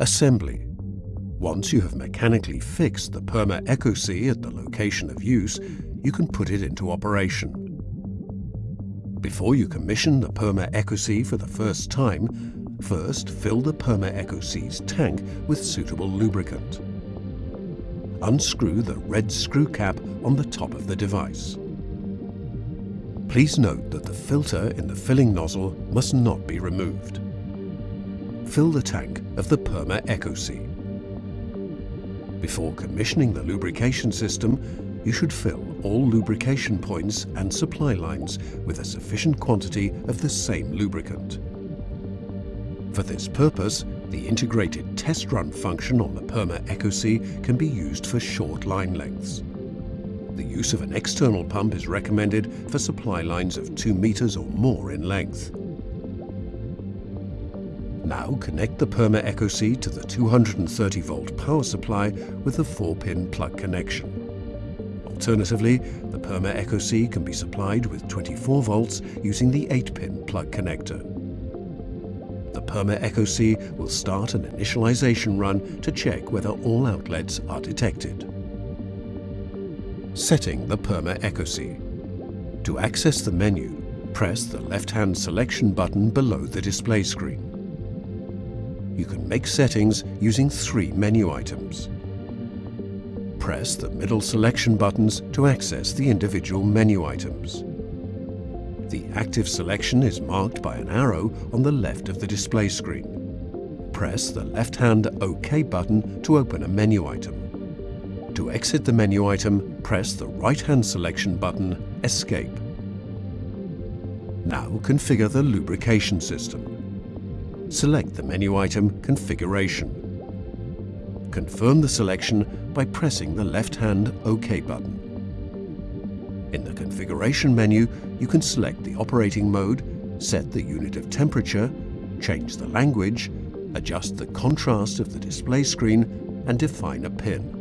Assembly. Once you have mechanically fixed the Perma ECOSY at the location of use, you can put it into operation. Before you commission the Perma ECOSY for the first time, first fill the Perma ECOSY's tank with suitable lubricant. Unscrew the red screw cap on the top of the device. Please note that the filter in the filling nozzle must not be removed. Fill the tank of the Perma ECOSY. Before commissioning the lubrication system, you should fill all lubrication points and supply lines with a sufficient quantity of the same lubricant. For this purpose, the integrated test run function on the Perma ECOSY can be used for short line lengths. The use of an external pump is recommended for supply lines of 2 meters or more in length. Now connect the Perma ECOSY to the 230 volt power supply with a 4-pin plug connection. Alternatively, the Perma ECOSY can be supplied with 24 volts using the 8-pin plug connector. The Perma ECOSY will start an initialization run to check whether all outlets are detected. Setting the Perma ECOSY. To access the menu, press the left-hand selection button below the display screen you can make settings using three menu items. Press the middle selection buttons to access the individual menu items. The active selection is marked by an arrow on the left of the display screen. Press the left-hand OK button to open a menu item. To exit the menu item, press the right-hand selection button Escape. Now configure the lubrication system select the menu item Configuration. Confirm the selection by pressing the left-hand OK button. In the Configuration menu, you can select the operating mode, set the unit of temperature, change the language, adjust the contrast of the display screen and define a pin.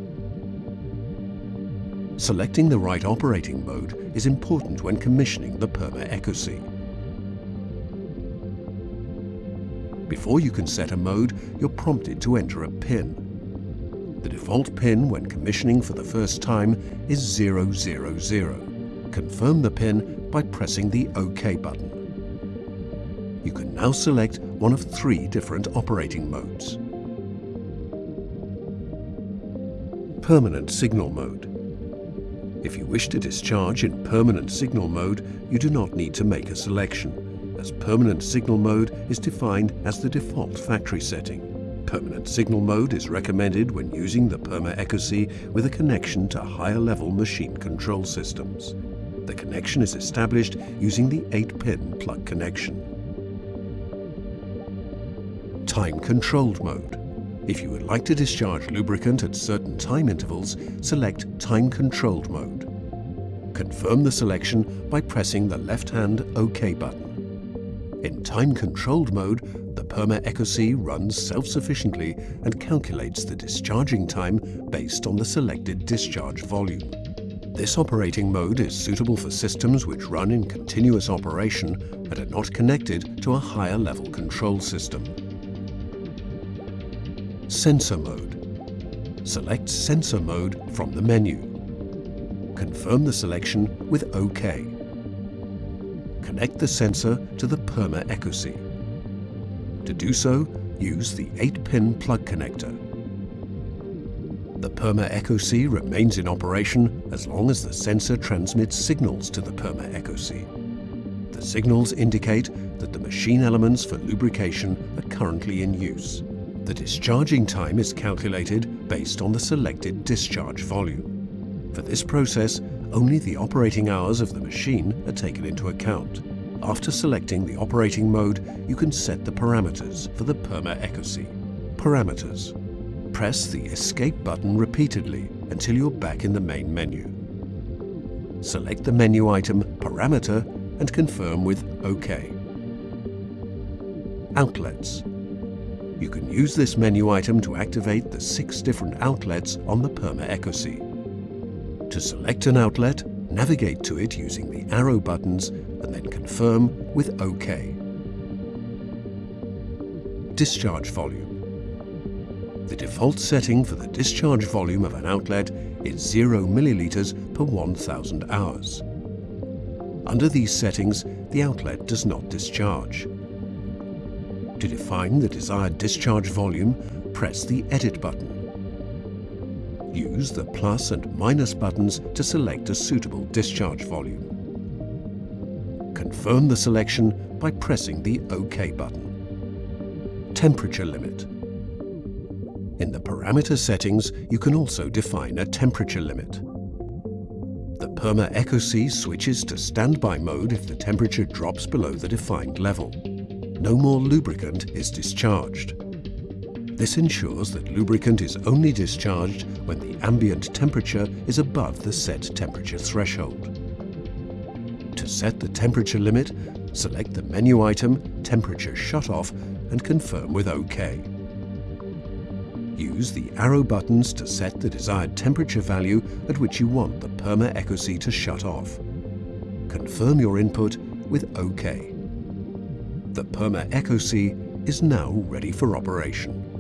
Selecting the right operating mode is important when commissioning the Perma ECOSY. Before you can set a mode, you're prompted to enter a PIN. The default PIN when commissioning for the first time is 000. Confirm the PIN by pressing the OK button. You can now select one of three different operating modes. Permanent Signal Mode. If you wish to discharge in permanent signal mode, you do not need to make a selection as permanent signal mode is defined as the default factory setting. Permanent signal mode is recommended when using the Perma ECOSY with a connection to higher level machine control systems. The connection is established using the 8-pin plug connection. Time controlled mode. If you would like to discharge lubricant at certain time intervals, select Time Controlled mode. Confirm the selection by pressing the left-hand OK button. In time-controlled mode, the Perma ECOSY runs self-sufficiently and calculates the discharging time based on the selected discharge volume. This operating mode is suitable for systems which run in continuous operation and are not connected to a higher level control system. Sensor mode. Select Sensor mode from the menu. Confirm the selection with OK connect the sensor to the Perma ECOSY. To do so, use the 8-pin plug connector. The Perma ECOSY remains in operation as long as the sensor transmits signals to the Perma ECOSY. The signals indicate that the machine elements for lubrication are currently in use. The discharging time is calculated based on the selected discharge volume. For this process, only the operating hours of the machine are taken into account. After selecting the operating mode, you can set the parameters for the PERMA ECOSY. Parameters. Press the Escape button repeatedly until you're back in the main menu. Select the menu item Parameter and confirm with OK. Outlets. You can use this menu item to activate the six different outlets on the Perma ECOSY. To select an outlet, navigate to it using the arrow buttons and then confirm with OK. Discharge volume. The default setting for the discharge volume of an outlet is 0 millilitres per 1000 hours. Under these settings, the outlet does not discharge. To define the desired discharge volume, press the Edit button. Use the plus and minus buttons to select a suitable discharge volume. Confirm the selection by pressing the OK button. Temperature limit. In the parameter settings, you can also define a temperature limit. The Perma ECOSY switches to standby mode if the temperature drops below the defined level. No more lubricant is discharged. This ensures that lubricant is only discharged when the ambient temperature is above the set temperature threshold. To set the temperature limit, select the menu item Temperature Shut-off and confirm with OK. Use the arrow buttons to set the desired temperature value at which you want the Perma ECOSY to shut off. Confirm your input with OK. The Perma ECOSY is now ready for operation.